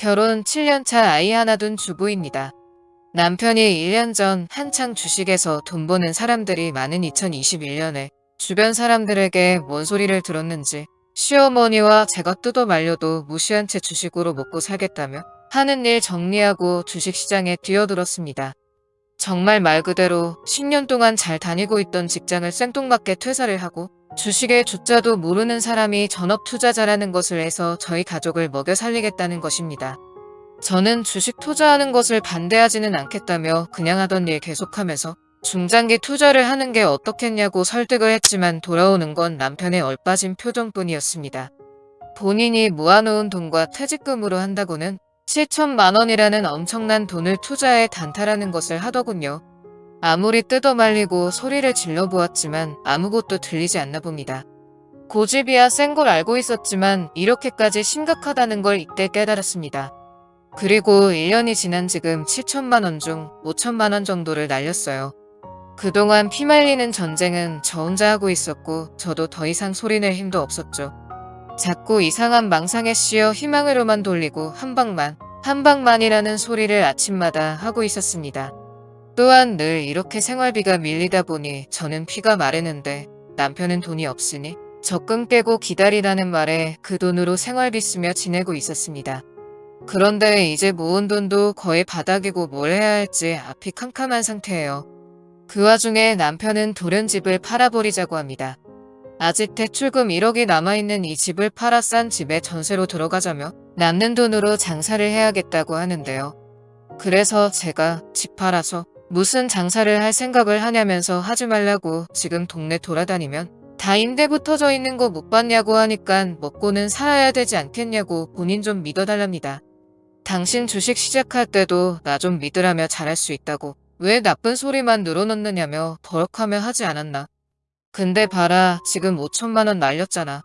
결혼 7년차 아이 하나 둔 주부입니다. 남편이 1년 전 한창 주식에서 돈 버는 사람들이 많은 2021년에 주변 사람들에게 뭔 소리를 들었는지 시어머니와 제가 뜯어 말려도 무시한 채 주식으로 먹고 살겠다며 하는 일 정리하고 주식시장에 뛰어들었습니다. 정말 말 그대로 10년 동안 잘 다니고 있던 직장을 생뚱맞게 퇴사를 하고 주식의 주자도 모르는 사람이 전업 투자자라는 것을 해서 저희 가족을 먹여 살리겠다는 것입니다. 저는 주식 투자하는 것을 반대하지는 않겠다며 그냥 하던 일 계속하면서 중장기 투자를 하는 게 어떻겠냐고 설득을 했지만 돌아오는 건 남편의 얼빠진 표정뿐이었습니다. 본인이 모아놓은 돈과 퇴직금으로 한다고는 7천만 원이라는 엄청난 돈을 투자에 단타라는 것을 하더군요. 아무리 뜯어 말리고 소리를 질러보았지만 아무것도 들리지 않나 봅니다. 고집이야 센 걸 알고 있었지만 이렇게까지 심각하다는 걸 이때 깨달았습니다. 그리고 1년이 지난 지금 7천만 원 중 5천만 원 정도를 날렸어요. 그동안 피말리는 전쟁은 저 혼자 하고 있었고 저도 더 이상 소리낼 힘도 없었죠. 자꾸 이상한 망상에 씌어 희망으로만 돌리고 한 방만, 한 방만이라는 소리를 아침마다 하고 있었습니다. 또한 늘 이렇게 생활비가 밀리다 보니 저는 피가 마르는데 남편은 돈이 없으니 적금 깨고 기다리라는 말에 그 돈으로 생활비 쓰며 지내고 있었습니다. 그런데 이제 모은 돈도 거의 바닥이고 뭘 해야 할지 앞이 캄캄한 상태예요. 그 와중에 남편은 돌연집을 팔아버리자고 합니다. 아직 대출금 1억이 남아있는 이 집을 팔아 싼 집에 전세로 들어가자며 남는 돈으로 장사를 해야겠다고 하는데요. 그래서 제가 집 팔아서 무슨 장사를 할 생각을 하냐면서 하지 말라고 지금 동네 돌아다니면 다 임대 붙어져 있는 거 못 봤냐고 하니까 먹고는 살아야 되지 않겠냐고 본인 좀 믿어달랍니다. 당신 주식 시작할 때도 나 좀 믿으라며 잘할 수 있다고 왜 나쁜 소리만 늘어놓느냐며 버럭하며 하지 않았나. 근데 봐라 지금 5천만 원 날렸잖아.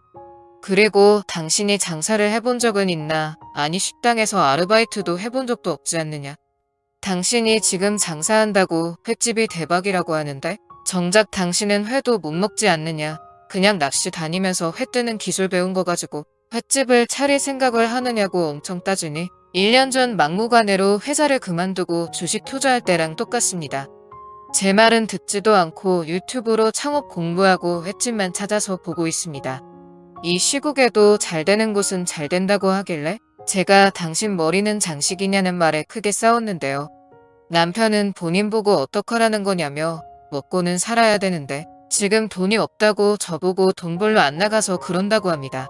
그리고 당신이 장사를 해본 적은 있나 아니 식당에서 아르바이트도 해본 적도 없지 않느냐. 당신이 지금 장사한다고 횟집이 대박이라고 하는데 정작 당신은 회도 못 먹지 않느냐. 그냥 낚시 다니면서 회 뜨는 기술 배운 거 가지고 횟집을 차릴 생각을 하느냐고 엄청 따지니 1년 전 막무가내로 회사를 그만두고 주식 투자할 때랑 똑같습니다. 제 말은 듣지도 않고 유튜브로 창업 공부하고 횟집만 찾아서 보고 있습니다. 이 시국에도 잘 되는 곳은 잘 된다고 하길래 제가 당신 머리는 장식이냐는 말에 크게 싸웠는데요. 남편은 본인 보고 어떡하라는 거냐며 먹고는 살아야 되는데 지금 돈이 없다고 저보고 돈 벌러 안 나가서 그런다고 합니다.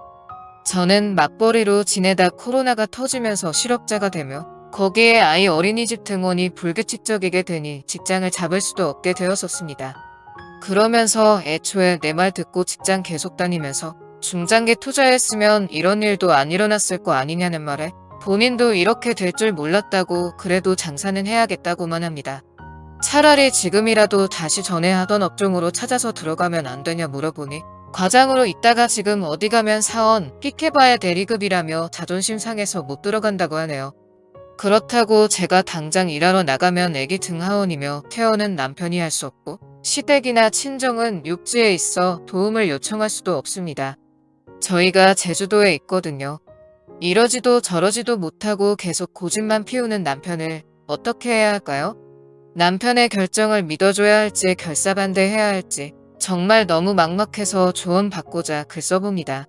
저는 맞벌이로 지내다 코로나가 터지면서 실업자가 되며 거기에 아이 어린이집 등원이 불규칙적이게 되니 직장을 잡을 수도 없게 되었었습니다. 그러면서 애초에 내 말 듣고 직장 계속 다니면서 중장기 투자했으면 이런 일도 안 일어났을 거 아니냐는 말에 본인도 이렇게 될 줄 몰랐다고 그래도 장사는 해야겠다고만 합니다. 차라리 지금이라도 다시 전에 하던 업종으로 찾아서 들어가면 안 되냐 물어보니 과장으로 있다가 지금 어디 가면 사원, 픽해봐야 대리급이라며 자존심 상해서 못 들어간다고 하네요. 그렇다고 제가 당장 일하러 나가면 애기 등하원이며 케어는 남편이 할 수 없고 시댁이나 친정은 육지에 있어 도움을 요청할 수도 없습니다. 저희가 제주도에 있거든요. 이러지도 저러지도 못하고 계속 고집만 피우는 남편을 어떻게 해야 할까요? 남편의 결정을 믿어줘야 할지 결사반대해야 할지 정말 너무 막막해서 조언 받고자 글 써봅니다.